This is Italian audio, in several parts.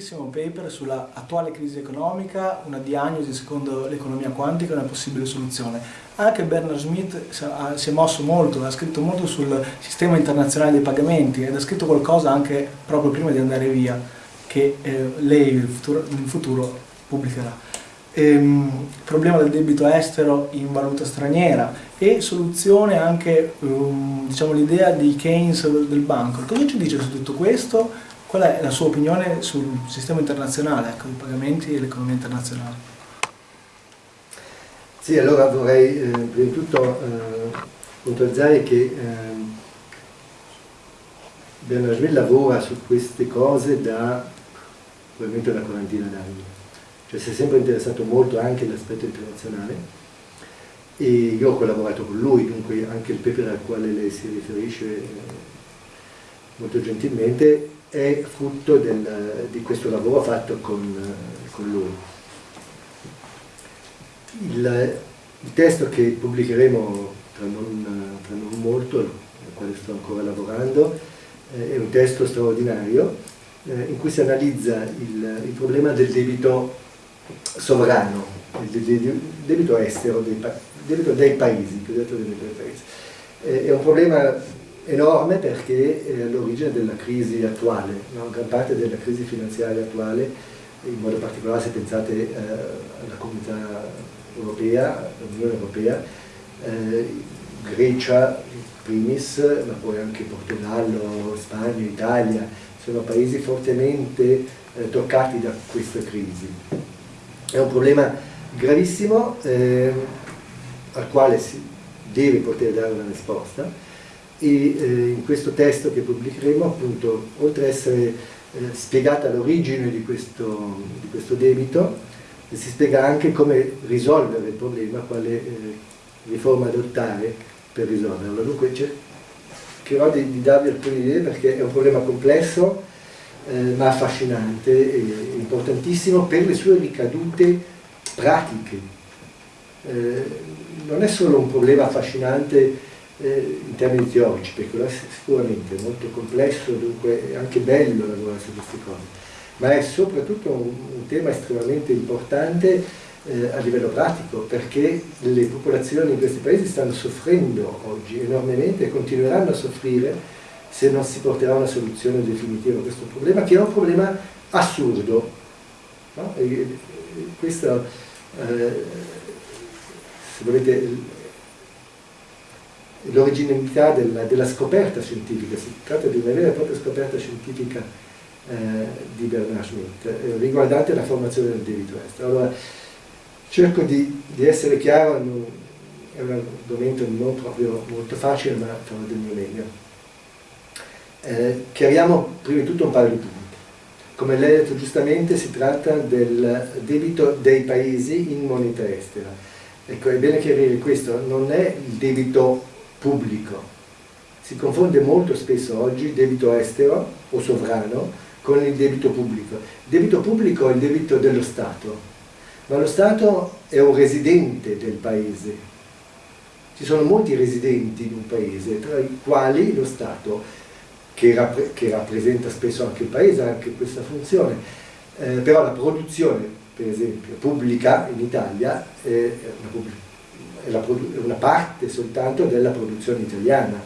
interessantissimo paper sulla attuale crisi economica, una diagnosi secondo l'economia quantica e una possibile soluzione. Anche Bernard Smith si è mosso molto, ha scritto molto sul sistema internazionale dei pagamenti ed ha scritto qualcosa anche proprio prima di andare via, che eh, lei in futuro, in futuro pubblicherà. Ehm, problema del debito estero in valuta straniera e soluzione anche um, diciamo, l'idea di Keynes del banco. Cosa ci dice su tutto questo? Qual è la sua opinione sul sistema internazionale, ecco, i pagamenti e l'economia internazionale? Sì, allora vorrei eh, prima di tutto eh, puntualizzare che eh, Bernard lavora su queste cose da probabilmente una quarantina d'anni, cioè si è sempre interessato molto anche all'aspetto internazionale. E io ho collaborato con lui, dunque anche il paper al quale lei si riferisce eh, molto gentilmente è frutto del, di questo lavoro fatto con, con lui. Il, il, testo che pubblicheremo tra non, tra non molto, al quale sto ancora lavorando, eh, è un testo straordinario eh, in cui si analizza il, il problema del debito sovrano, il debito estero, dei, debito dei paesi, dei paesi. Eh, è un problema enorme perché è all'origine della crisi attuale, no? gran parte della crisi finanziaria attuale, in modo particolare se pensate eh, alla comunità europea, all'Unione Europea, eh, Grecia primis, ma poi anche Portogallo, Spagna, Italia, sono paesi fortemente eh, toccati da questa crisi. È un problema gravissimo eh, al quale si deve poter dare una risposta e eh, in questo testo che pubblicheremo appunto oltre ad essere eh, spiegata l'origine di, di, questo debito si spiega anche come risolvere il problema, quale eh, riforma adottare per risolverlo. Dunque cercherò di, di, darvi alcune idee perché è un problema complesso eh, ma affascinante e importantissimo per le sue ricadute pratiche. Eh, non è solo un problema affascinante eh, in termini teorici, perché sicuramente è molto complesso, dunque è anche bello lavorare su queste cose, ma è soprattutto un, un tema estremamente importante eh, a livello pratico, perché le popolazioni in questi paesi stanno soffrendo oggi enormemente e continueranno a soffrire se non si porterà una soluzione definitiva a questo problema, che è un problema assurdo. No? E, e questo, eh, se volete, l'originalità della, della, scoperta scientifica, si tratta di una vera e propria scoperta scientifica eh, di Bernard Schmidt, eh, riguardante la formazione del debito estero. Allora, cerco di, di essere chiaro, non, è un argomento non proprio molto facile, ma farò del mio meglio. Eh, chiariamo prima di tutto un paio di punti. Come lei ha detto giustamente, si tratta del debito dei paesi in moneta estera. Ecco, è bene chiarire questo, non è il debito pubblico. Si confonde molto spesso oggi il debito estero o sovrano con il debito pubblico. Il debito pubblico è il debito dello Stato, ma lo Stato è un residente del paese. Ci sono molti residenti in un paese, tra i quali lo Stato, che, rappre che rappresenta spesso anche il paese, ha anche questa funzione. Eh, però la produzione, per esempio, pubblica in Italia è una pubblica una parte soltanto della produzione italiana.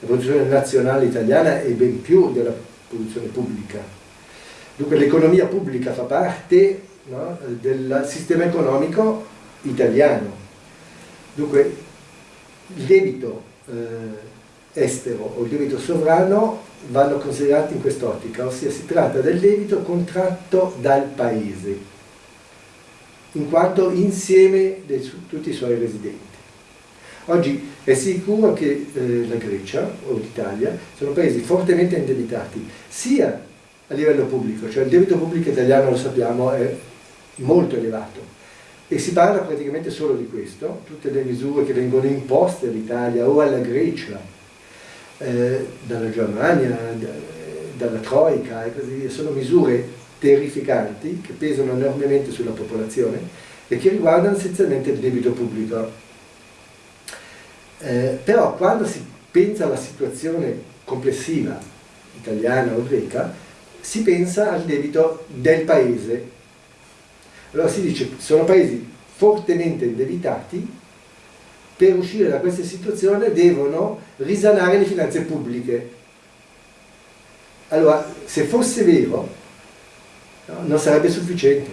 La produzione nazionale italiana è ben più della produzione pubblica. Dunque l'economia pubblica fa parte no, del sistema economico italiano. Dunque il debito eh, estero o il debito sovrano vanno considerati in quest'ottica, ossia si tratta del debito contratto dal paese in quanto insieme di tutti i suoi residenti. Oggi è sicuro che eh, la Grecia o l'Italia sono paesi fortemente indebitati, sia a livello pubblico, cioè il debito pubblico italiano, lo sappiamo, è molto elevato e si parla praticamente solo di questo, tutte le misure che vengono imposte all'Italia o alla Grecia, eh, dalla Germania, da, dalla Troica e così via, sono misure terrificanti che pesano enormemente sulla popolazione e che riguardano essenzialmente il debito pubblico. Eh, però quando si pensa alla situazione complessiva italiana o greca, si pensa al debito del paese. Allora si dice sono paesi fortemente indebitati, per uscire da questa situazione devono risanare le finanze pubbliche. Allora, se fosse vero, non sarebbe sufficiente,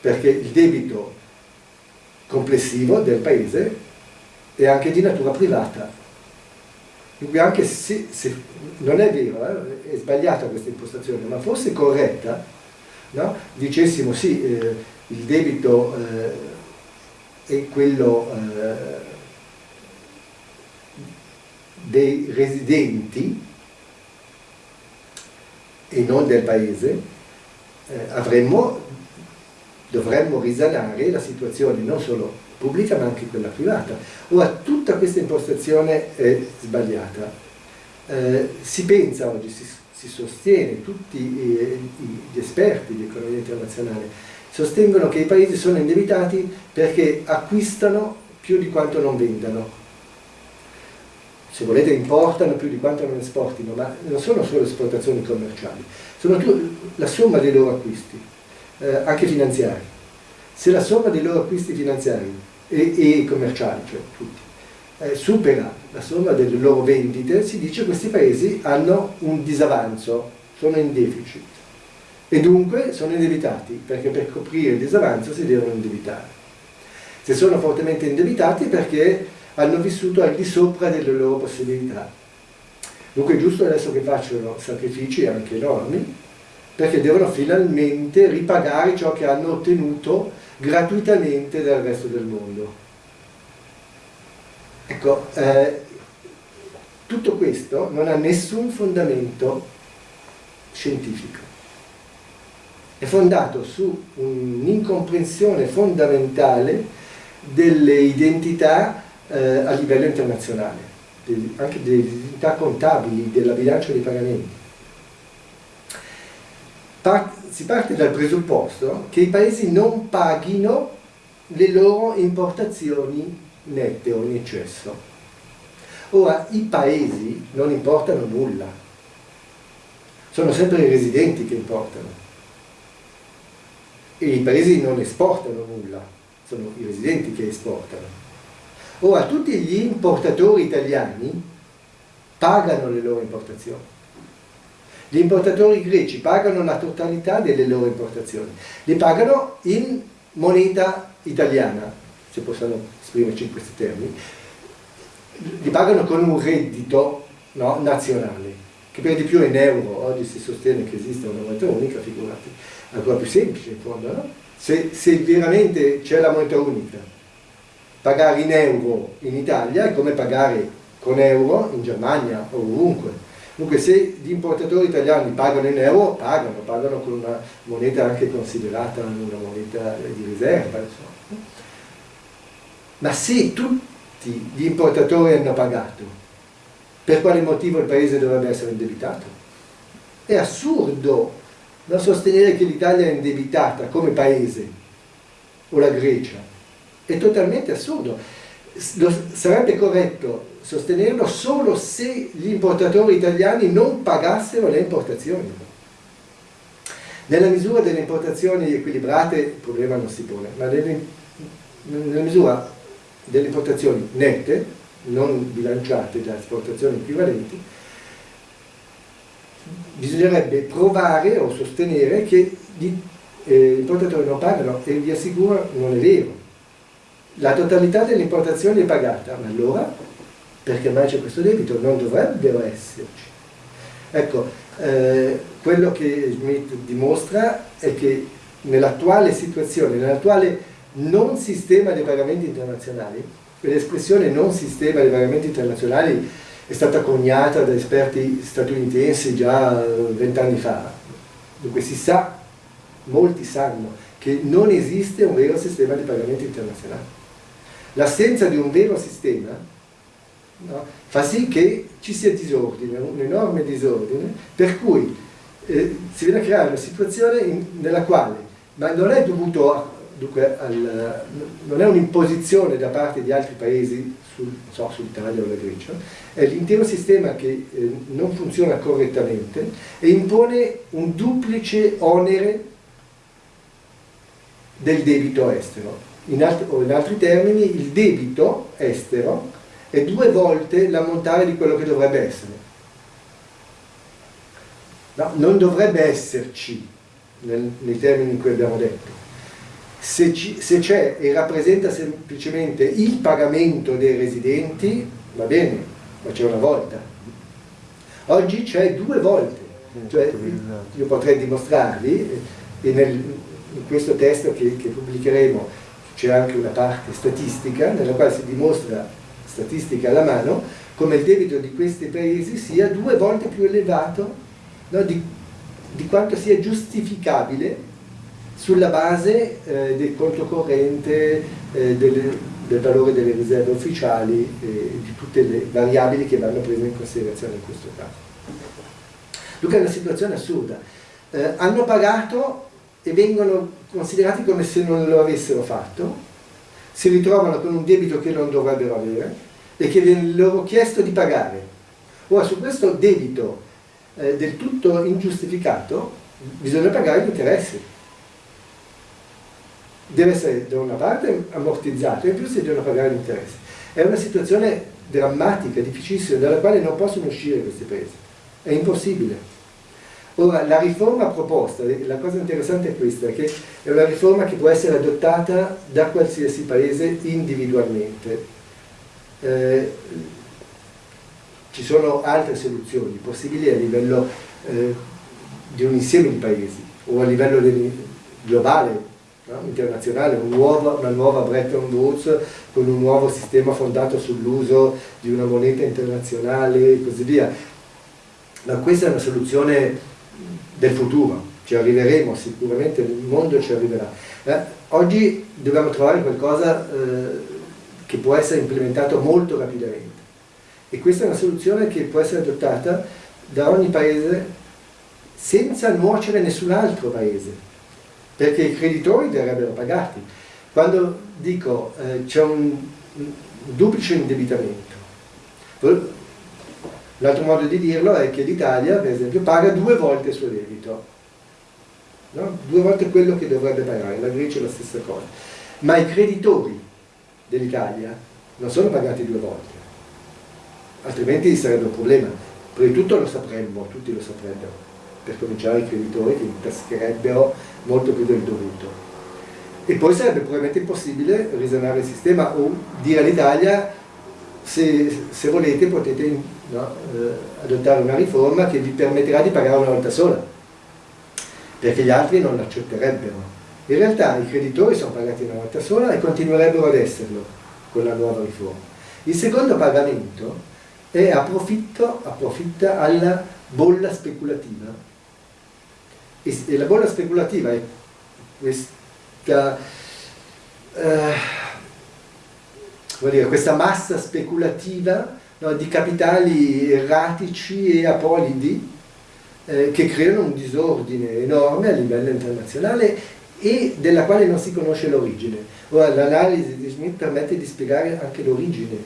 perché il debito complessivo del paese è anche di natura privata. Quindi anche se, se non è vero, eh, è sbagliata questa impostazione, ma fosse corretta, no? dicessimo sì, eh, il debito eh, è quello eh, dei residenti e non del paese, eh, avremmo, dovremmo risanare la situazione non solo pubblica ma anche quella privata. Ora, tutta questa impostazione è sbagliata. Eh, si pensa oggi, si, si sostiene, tutti gli esperti di economia internazionale sostengono che i paesi sono indebitati perché acquistano più di quanto non vendano. Se volete importano più di quanto non esportino, ma non sono solo esportazioni commerciali, sono la somma dei loro acquisti, eh, anche finanziari. Se la somma dei loro acquisti finanziari e, e commerciali, cioè tutti, eh, supera la somma delle loro vendite, si dice che questi paesi hanno un disavanzo, sono in deficit e dunque sono indebitati, perché per coprire il disavanzo si devono indebitare. Se sono fortemente indebitati perché hanno vissuto al di sopra delle loro possibilità. Dunque è giusto adesso che facciano sacrifici anche enormi, perché devono finalmente ripagare ciò che hanno ottenuto gratuitamente dal resto del mondo. Ecco, eh, tutto questo non ha nessun fondamento scientifico è fondato su un'incomprensione fondamentale delle identità eh, a livello internazionale, anche delle identità contabili, della bilancia dei pagamenti. Part, si parte dal presupposto che i paesi non paghino le loro importazioni nette o in eccesso. Ora, i paesi non importano nulla, sono sempre i residenti che importano e i paesi non esportano nulla, sono i residenti che esportano. Ora, tutti gli importatori italiani pagano le loro importazioni. Gli importatori greci pagano la totalità delle loro importazioni, le pagano in moneta italiana, se possiamo esprimerci in questi termini, li pagano con un reddito no, nazionale, che per di più è in euro, oggi si sostiene che esiste una moneta unica, figurati ancora più semplice in fondo, no? se, se veramente c'è la moneta unica, pagare in euro in Italia è come pagare con euro in Germania o ovunque. Dunque se gli importatori italiani pagano in euro, pagano, pagano con una moneta anche considerata una moneta di riserva. Insomma. Ma se tutti gli importatori hanno pagato, per quale motivo il paese dovrebbe essere indebitato? È assurdo da sostenere che l'Italia è indebitata come paese, o la Grecia, è totalmente assurdo. Sarebbe corretto sostenerlo solo se gli importatori italiani non pagassero le importazioni. Nella misura delle importazioni equilibrate il problema non si pone, ma nella misura delle importazioni nette, non bilanciate da esportazioni equivalenti, bisognerebbe provare o sostenere che gli eh, importatori non pagano e vi assicuro non è vero. La totalità delle importazioni è pagata, ma allora perché mai c'è questo debito? Non dovrebbero esserci. Ecco, eh, quello che Smith dimostra è che nell'attuale situazione, nell'attuale non sistema dei pagamenti internazionali, l'espressione non sistema dei pagamenti internazionali è stata coniata da esperti statunitensi già vent'anni fa. Dunque si sa, molti sanno, che non esiste un vero sistema di pagamenti internazionali. L'assenza di un vero sistema no, fa sì che ci sia disordine, un enorme disordine, per cui eh, si viene a creare una situazione in, nella quale, ma non è dovuto a, dunque al, non è un'imposizione da parte di altri paesi sul, so, sull'Italia o la Grecia, è l'intero sistema che eh, non funziona correttamente e impone un duplice onere del debito estero. In altri, o in altri termini, il debito estero è due volte l'ammontare di quello che dovrebbe essere. No, non dovrebbe esserci nel, nei termini in cui abbiamo detto. Se, c'è e rappresenta semplicemente il pagamento dei residenti, va bene, ma c'è una volta. Oggi c'è due volte. Cioè, io potrei dimostrarvi, e nel, in questo testo che, che pubblicheremo c'è anche una parte statistica, nella quale si dimostra, statistica alla mano, come il debito di questi paesi sia due volte più elevato no, di, di quanto sia giustificabile sulla base eh, del conto corrente, eh, delle, del valore delle riserve ufficiali e eh, di tutte le variabili che vanno prese in considerazione in questo caso. Dunque è una situazione assurda. Eh, hanno pagato e vengono considerati come se non lo avessero fatto, si ritrovano con un debito che non dovrebbero avere e che viene loro chiesto di pagare. Ora su questo debito eh, del tutto ingiustificato bisogna pagare gli interessi deve essere da una parte ammortizzato e in più si devono pagare gli interessi. È una situazione drammatica, difficilissima, dalla quale non possono uscire questi paesi. È impossibile. Ora, la riforma proposta, la cosa interessante è questa, che è una riforma che può essere adottata da qualsiasi paese individualmente. Eh, ci sono altre soluzioni possibili a livello eh, di un insieme di paesi o a livello globale, no? internazionale, un nuovo, una nuova Bretton Woods con un nuovo sistema fondato sull'uso di una moneta internazionale e così via. Ma questa è una soluzione del futuro, ci arriveremo sicuramente, il mondo ci arriverà. Eh, oggi dobbiamo trovare qualcosa eh, che può essere implementato molto rapidamente e questa è una soluzione che può essere adottata da ogni paese senza nuocere nessun altro paese perché i creditori verrebbero pagati. Quando dico eh, c'è un, un duplice indebitamento, l'altro modo di dirlo è che l'Italia, per esempio, paga due volte il suo debito, no? due volte quello che dovrebbe pagare, la Grecia è la stessa cosa. Ma i creditori dell'Italia non sono pagati due volte, altrimenti sarebbe un problema. Prima di tutto lo sapremmo, tutti lo saprebbero per cominciare i creditori che intascherebbero molto più del dovuto. E poi sarebbe probabilmente impossibile risanare il sistema o dire all'Italia se, se, volete potete no, eh, adottare una riforma che vi permetterà di pagare una volta sola, perché gli altri non l'accetterebbero. In realtà i creditori sono pagati una volta sola e continuerebbero ad esserlo con la nuova riforma. Il secondo pagamento è approfitto, approfitta alla bolla speculativa e, e la bolla speculativa è questa, eh, dire, questa massa speculativa no, di capitali erratici e apolidi eh, che creano un disordine enorme a livello internazionale e della quale non si conosce l'origine. Ora l'analisi di Smith permette di spiegare anche l'origine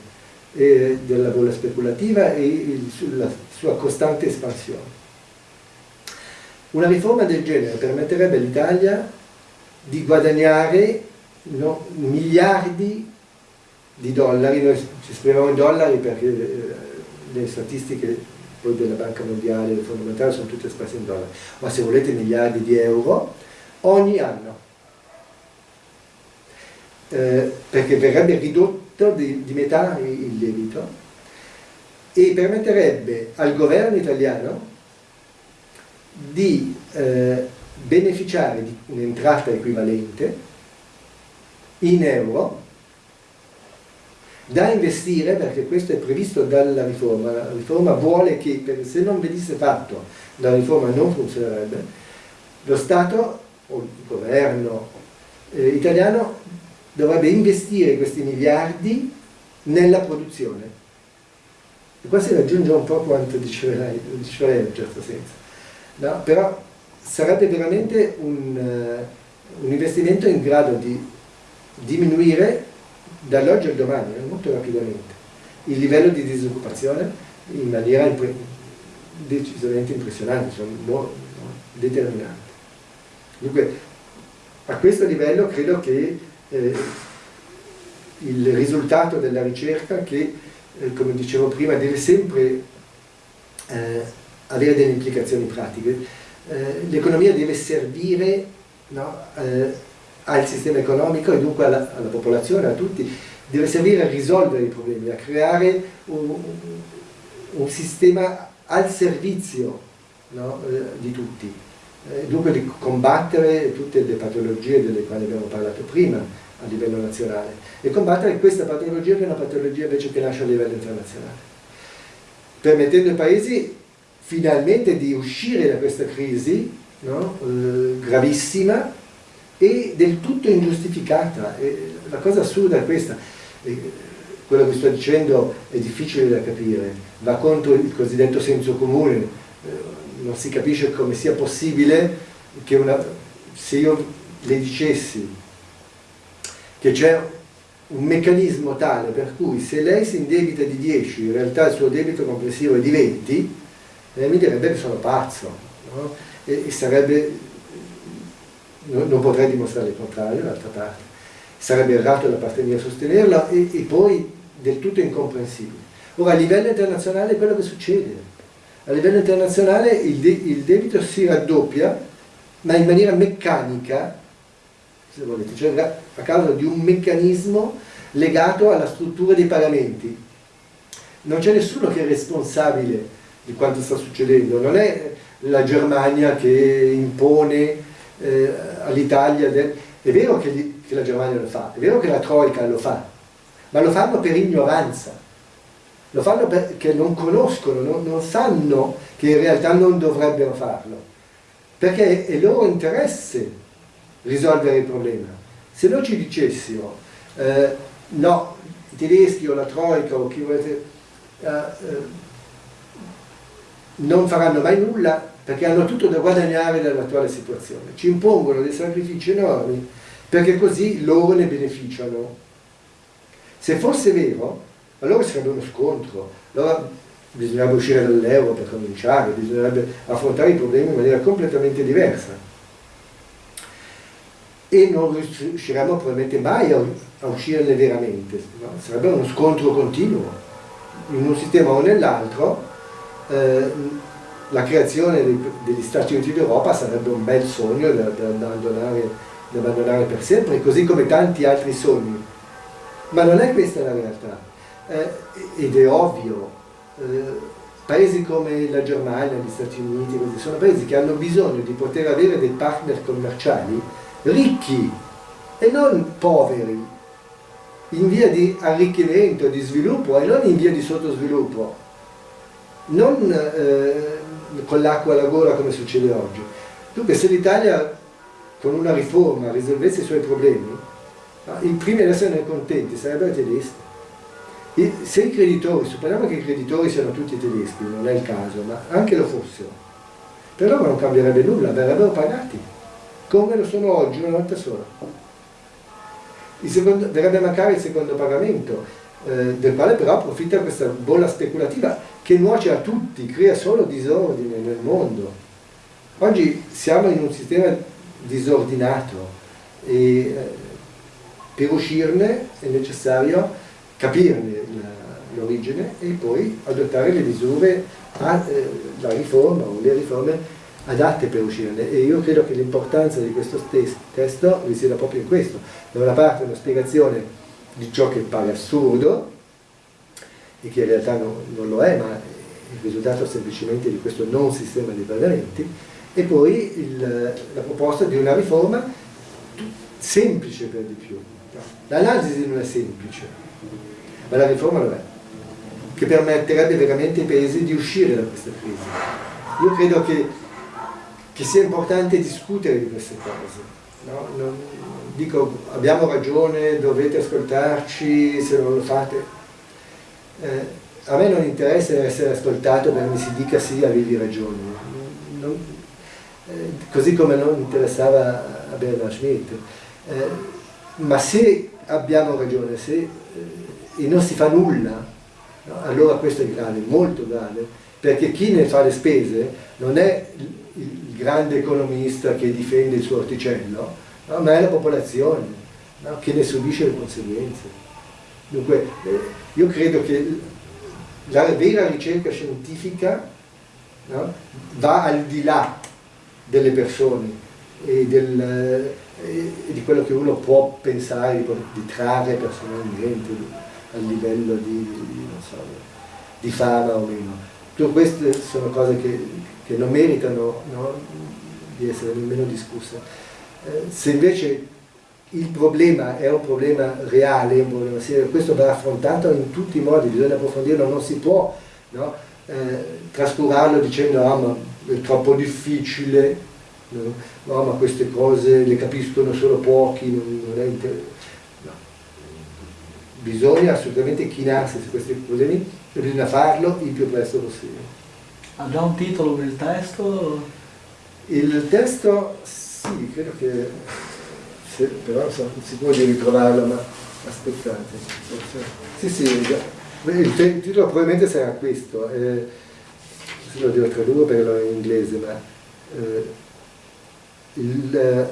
eh, della bolla speculativa e il, la sua costante espansione. Una riforma del genere permetterebbe all'Italia di guadagnare no, miliardi di dollari, noi ci esprimiamo in dollari perché eh, le statistiche poi della Banca Mondiale del Fondo Monetario sono tutte espresse in dollari, ma se volete miliardi di euro ogni anno. Eh, perché verrebbe ridotto di, di metà il debito e permetterebbe al governo italiano di eh, beneficiare di un'entrata equivalente in euro da investire, perché questo è previsto dalla riforma, la riforma vuole che se non venisse fatto la riforma non funzionerebbe, lo Stato o il governo eh, italiano dovrebbe investire questi miliardi nella produzione. E qua si raggiunge un po' quanto diceva lei, diceva lei in un certo senso no? però sarebbe veramente un, uh, un investimento in grado di diminuire dall'oggi al domani, eh, molto rapidamente, il livello di disoccupazione in maniera decisamente impressionante, sono no, determinante. Dunque, a questo livello credo che eh, il risultato della ricerca che, eh, come dicevo prima, deve sempre eh, avere delle implicazioni pratiche. Eh, l'economia deve servire no, eh, al sistema economico e dunque alla, alla, popolazione, a tutti, deve servire a risolvere i problemi, a creare un, un sistema al servizio no, eh, di tutti, eh, dunque di combattere tutte le patologie delle quali abbiamo parlato prima a livello nazionale. E combattere questa patologia che è una patologia invece che nasce a livello internazionale, permettendo ai paesi finalmente di uscire da questa crisi no, eh, gravissima e del tutto ingiustificata. E la cosa assurda è questa, quello che sto dicendo è difficile da capire, va contro il cosiddetto senso comune, eh, non si capisce come sia possibile che una, se io le dicessi che c'è un meccanismo tale per cui se lei si indebita di 10, in realtà il suo debito complessivo è di 20, eh, mi direbbe che sono pazzo, no? e, e, sarebbe, non, potrei dimostrare il contrario d'altra parte, sarebbe errato da parte mia sostenerla e, e poi del tutto incomprensibile. Ora a livello internazionale è quello che succede, a livello internazionale il, de il debito si raddoppia ma in maniera meccanica se volete, cioè a causa di un meccanismo legato alla struttura dei pagamenti. Non c'è nessuno che è responsabile di quanto sta succedendo, non è la Germania che impone eh, all'Italia, è vero che, che la Germania lo fa, è vero che la Troica lo fa, ma lo fanno per ignoranza, lo fanno perché non conoscono, non, non sanno che in realtà non dovrebbero farlo, perché è loro interesse risolvere il problema. Se noi ci dicessimo, eh, no, i tedeschi o la Troica o chi volete, eh, eh, non faranno mai nulla perché hanno tutto da guadagnare dall'attuale situazione. Ci impongono dei sacrifici enormi perché così loro ne beneficiano. Se fosse vero, allora sarebbe uno scontro, allora bisognerebbe uscire dall'euro per cominciare, bisognerebbe affrontare i problemi in maniera completamente diversa. E non riusciremmo probabilmente mai a, a uscirne veramente, no? sarebbe uno scontro continuo, in un sistema o nell'altro, eh, la creazione degli Stati Uniti d'Europa sarebbe un bel sogno da, da, abbandonare, da, abbandonare, per sempre, così come tanti altri sogni. Ma non è questa la realtà. Eh, ed è ovvio, eh, paesi come la Germania, gli Stati Uniti, sono paesi che hanno bisogno di poter avere dei partner commerciali ricchi e non poveri, in via di arricchimento, di sviluppo e non in via di sottosviluppo non eh, con l'acqua alla gola come succede oggi. Dunque se l'Italia con una riforma risolvesse i suoi problemi, i primi ad esserne contenti sarebbero i tedeschi. I, se i creditori, supponiamo che i creditori siano tutti tedeschi, non è il caso, ma anche lo fossero, per loro non cambierebbe nulla, verrebbero pagati, come lo sono oggi una volta sola. Secondo, verrebbe a mancare il secondo pagamento, eh, del quale però approfitta questa bolla speculativa che nuoce a tutti, crea solo disordine nel mondo. Oggi siamo in un sistema disordinato e eh, per uscirne è necessario capirne l'origine e poi adottare le misure, a, eh, la riforma o le riforme adatte per uscirne e io credo che l'importanza di questo testo risieda proprio in questo da una parte una spiegazione di ciò che pare assurdo e che in realtà non, non lo è, ma è il risultato semplicemente di questo non sistema di pagamenti, e poi il, la proposta di una riforma semplice per di più. L'analisi non è semplice, ma la riforma lo è, che permetterebbe veramente ai paesi di uscire da questa crisi. Io credo che, che sia importante discutere di queste cose. No? Non, dico, abbiamo ragione, dovete ascoltarci, se non lo fate, eh, a me non interessa essere ascoltato perché mi si dica sì, avevi ragione. Non, eh, così come non interessava a Bernard Schmidt. Eh, ma se abbiamo ragione, se eh, non si fa nulla, no? allora questo è grave, molto grave, perché chi ne fa le spese non è il grande economista che difende il suo orticello, no? ma è la popolazione no? che ne subisce le conseguenze. Dunque, eh, io credo che la vera ricerca scientifica va al di là delle persone e del, e di quello che uno può pensare di, di trarre personalmente a livello di, di, so, di, fama o meno. Tutte queste sono cose che, che non meritano no, di essere nemmeno discusse. Se invece il problema è un problema reale, un problema serio, questo va affrontato in tutti i modi, bisogna approfondirlo, non si può no, eh, trascurarlo dicendo ah ma è troppo difficile, no? no? ma queste cose le capiscono solo pochi, non, non è interessante bisogna assolutamente chinarsi su questi problemi e bisogna farlo il più presto possibile. Ha già un titolo per il testo? Il testo sì, credo che se, però sono sicuro di ritrovarlo, ma aspettate. Sì, sì, il, titolo probabilmente sarà questo, eh, lo devo tradurre perché lo è in inglese, ma eh, il,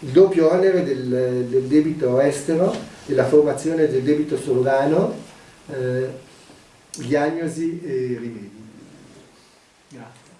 il, doppio onere del, del debito estero della formazione del debito sovrano, eh, diagnosi e rimedi. Grazie.